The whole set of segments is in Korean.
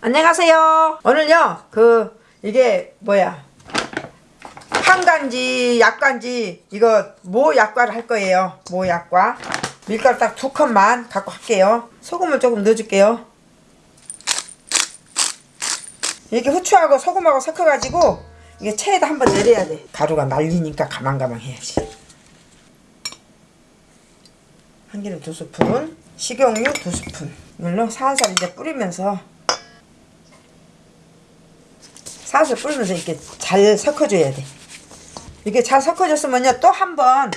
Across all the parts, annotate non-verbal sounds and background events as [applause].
안녕하세요. 오늘요, 그, 이게 뭐야. 한간지, 약간지, 이거 모 약과를 할 거예요. 모 약과. 밀가루 딱 두 컵만 갖고 할게요. 소금을 조금 넣어줄게요. 이렇게 후추하고 소금하고 섞어가지고 이게 체에다 한번 내려야 돼. 가루가 날리니까 가만가만 해야지. 한기름 두 스푼, 식용유 두 스푼. 이걸로 살살 이제 뿌리면서 살살 뿌리면서 이렇게 잘 섞어줘야 돼. 이게 잘 섞어졌으면요 또 한 번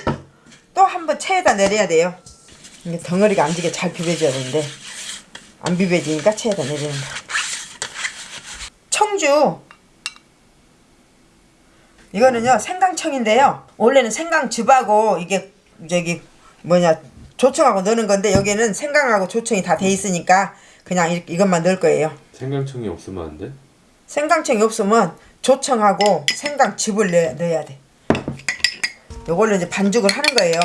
또 한 번 체에다 내려야 돼요. 이게 덩어리가 안 지게 잘 비벼줘야 되는데 안 비벼지니까 체에다 내리는 거. 청주 이거는요 생강청인데요 원래는 생강즙하고 이게 저기 뭐냐 조청하고 넣는 건데 여기는 생강하고 조청이 다 돼 있으니까 그냥 이, 이것만 넣을 거예요 생강청이 없으면 안 돼? 생강청이 없으면 조청하고 생강즙을 넣어야, 넣어야 돼. 요걸로 이제 반죽을 하는 거예요.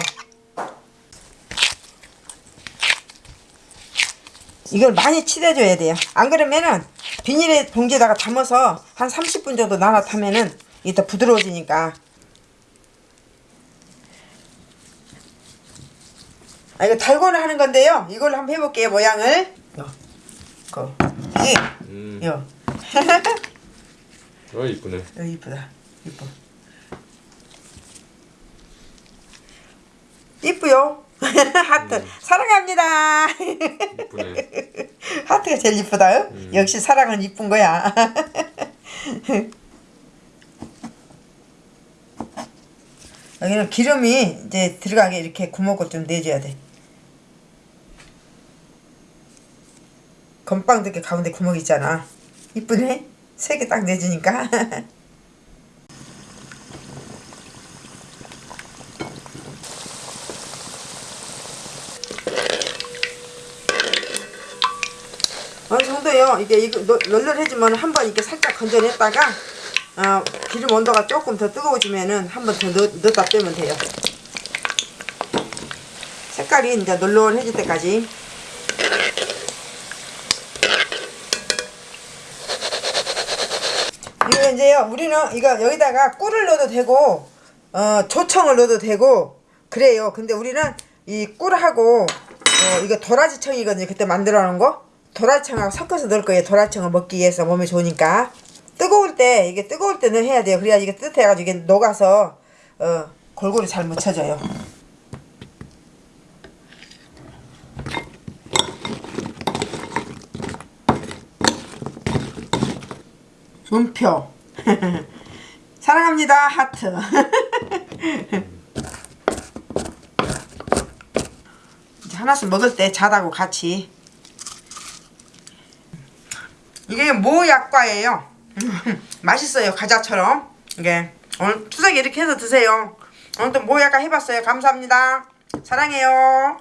이걸 많이 치대줘야 돼요. 안 그러면은 비닐에 봉지에다가 담아서 한 30분 정도 나눠타면은 이따 부드러워지니까. 아 이거 달고나 하는 건데요. 이걸로 한번 해볼게요 모양을. 요, 거, 이, 음. 요. [laughs] 어 이쁘네. 어, 이쁘다. 이뻐. 이쁘요. [laughs] 하트. 사랑합니다. 이쁘네. [laughs] 하트가 제일 이쁘다 역시 사랑은 이쁜 거야. 여기는 기름이 이제 들어가게 이렇게 구멍을 좀 내줘야 돼. 건빵 이렇게 가운데 구멍 있잖아 이쁘네? 세 개 딱 내주니까. [laughs] 어느 정도요? 이게 이거 널- 널널해지면 한 번 이렇게 살짝 건져냈다가 어, 기름 온도가 조금 더 뜨거워지면은 한 번 더 넣었다 빼면 돼요. 색깔이 이제 널널해질 때까지 이거 이제요 우리는 이거 여기다가 꿀을 넣어도 되고 어 조청을 넣어도 되고 그래요. 근데 우리는 이 꿀하고 어 이거 도라지청이거든요. 그때 만들어 놓은 거. 도라지청하고 섞어서 넣을 거예요. 도라지청을 먹기 위해서 몸에 좋으니까. 뜨거울 때 이게 뜨거울 때는 해야 돼요. 그래야 이게 뜨뜻해가지고 이게 녹아서 어 골고루 잘 묻혀져요 음표. [laughs] 사랑합니다 하트. [laughs] 하나씩 먹을 때 자다고 같이. 이게 모약과예요. [laughs] 맛있어요 과자처럼. 이게 오늘 추석에 이렇게 해서 드세요. 오늘도 모약과 해봤어요. 감사합니다. 사랑해요